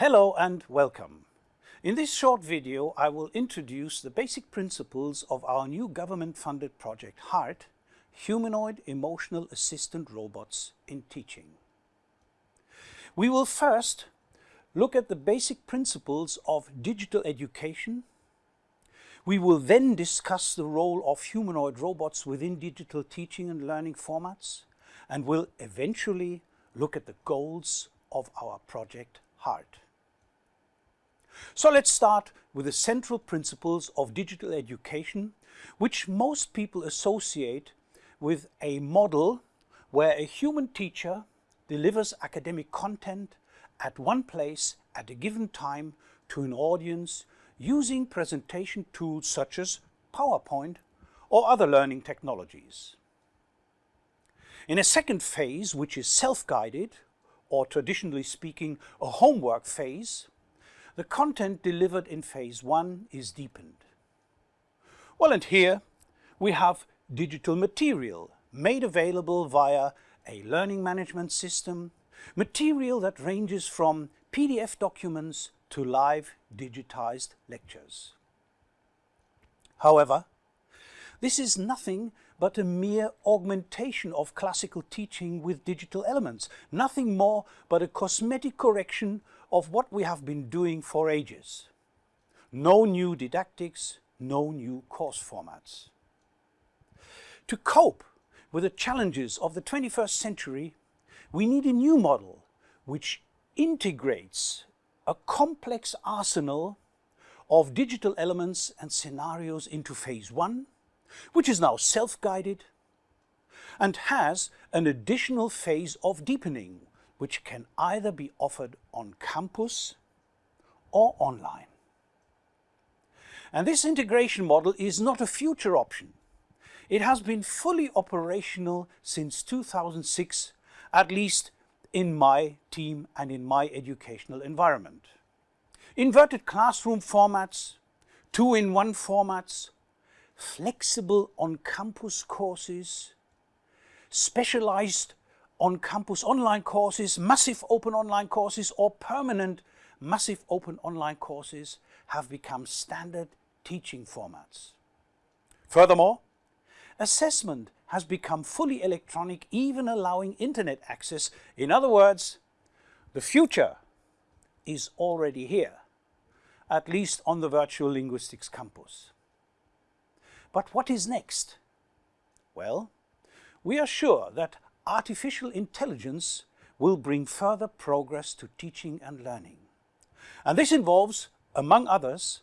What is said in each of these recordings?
Hello and welcome. In this short video I will introduce the basic principles of our new government-funded project HEART, Humanoid Emotional Assistant Robots in Teaching. We will first look at the basic principles of digital education. We will then discuss the role of humanoid robots within digital teaching and learning formats and will eventually look at the goals of our project HEART. So let's start with the central principles of digital education, which most people associate with a model where a human teacher delivers academic content at one place at a given time to an audience using presentation tools such as PowerPoint or other learning technologies. In a second phase, which is self-guided, or traditionally speaking, a homework phase, the content delivered in phase one is deepened. Well, and here we have digital material made available via a learning management system, material that ranges from PDF documents to live digitized lectures. However, this is nothing but a mere augmentation of classical teaching with digital elements, nothing more but a cosmetic correction of what we have been doing for ages. No new didactics, no new course formats. To cope with the challenges of the 21st century, we need a new model which integrates a complex arsenal of digital elements and scenarios into phase one, which is now self-guided and has an additional phase of deepening, which can either be offered on campus or online. And this integration model is not a future option. It has been fully operational since 2006, at least in my team and in my educational environment. Inverted classroom formats, two-in-one formats, flexible on-campus courses, specialized on-campus online courses, massive open online courses or permanent massive open online courses have become standard teaching formats. Furthermore, assessment has become fully electronic, even allowing internet access. In other words, the future is already here, at least on the virtual linguistics campus. But what is next? Well, we are sure that artificial intelligence will bring further progress to teaching and learning. And this involves, among others,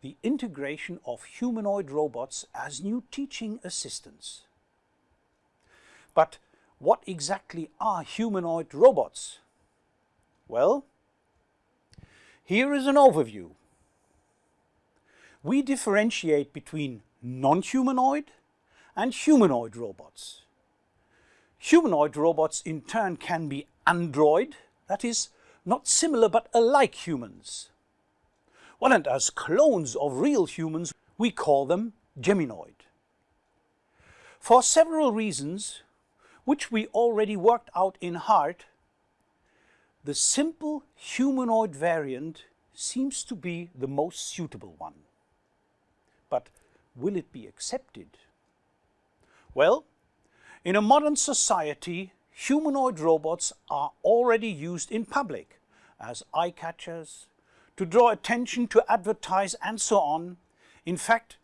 the integration of humanoid robots as new teaching assistants. But what exactly are humanoid robots? Well, here is an overview. We differentiate between non-humanoid and humanoid robots. Humanoid robots in turn can be android, that is, not similar but alike humans. Well, and as clones of real humans, we call them geminoid. For several reasons, which we already worked out in HEART, the simple humanoid variant seems to be the most suitable one. But will it be accepted? Well, in a modern society, humanoid robots are already used in public as eye-catchers, to draw attention, to advertise and so on, in fact,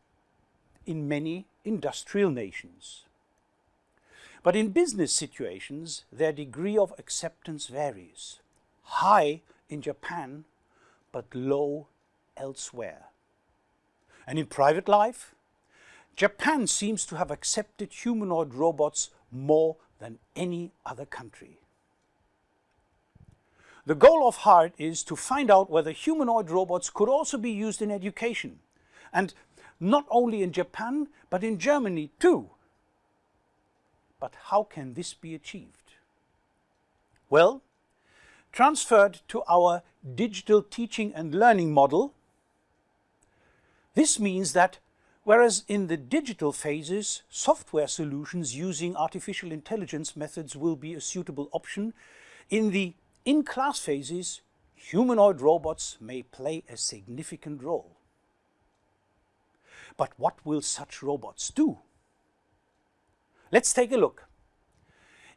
in many industrial nations. But in business situations, their degree of acceptance varies. High in Japan, but low elsewhere. And in private life, Japan seems to have accepted humanoid robots more than any other country. The goal of HEART is to find out whether humanoid robots could also be used in education. And not only in Japan, but in Germany too. But how can this be achieved? Well, transferred to our digital teaching and learning model, this means that whereas in the digital phases, software solutions using artificial intelligence methods will be a suitable option, in the in-class phases, humanoid robots may play a significant role. But what will such robots do? Let's take a look.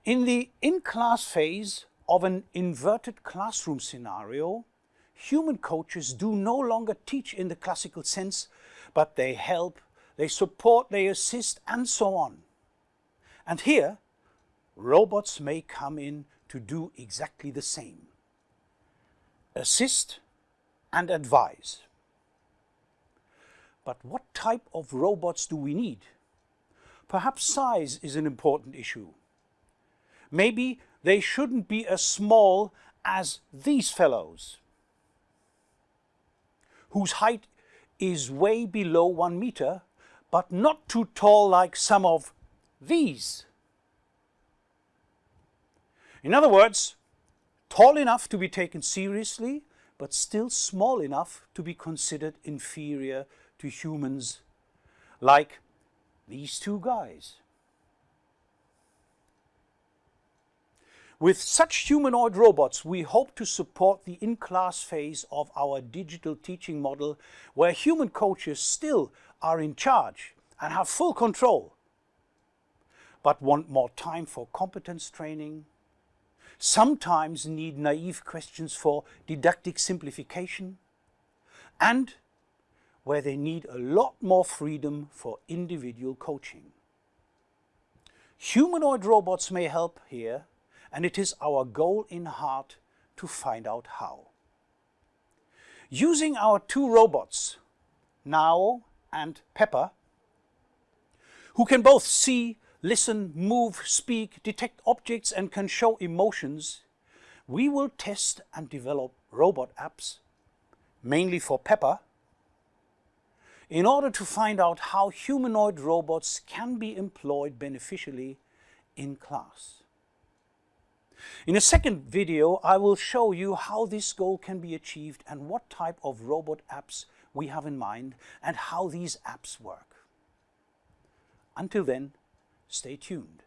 In the in-class phase of an inverted classroom scenario, human coaches do no longer teach in the classical sense, but they help, they support, they assist, and so on. And here, robots may come in to do exactly the same. Assist and advise. But what type of robots do we need? Perhaps size is an important issue. Maybe they shouldn't be as small as these fellows, whose height is way below one meter, but not too tall like some of these. In other words, tall enough to be taken seriously, but still small enough to be considered inferior to humans, like these two guys. With such humanoid robots, we hope to support the in-class phase of our digital teaching model where human coaches still are in charge and have full control, but want more time for competence training, sometimes need naive questions for didactic simplification, and where they need a lot more freedom for individual coaching. Humanoid robots may help here, and it is our goal in heart to find out how. Using our two robots, Nao and Pepper, who can both see, listen, move, speak, detect objects and can show emotions, we will test and develop robot apps, mainly for Pepper, in order to find out how humanoid robots can be employed beneficially in class. In a second video, I will show you how this goal can be achieved and what type of robot apps we have in mind and how these apps work. Until then, stay tuned.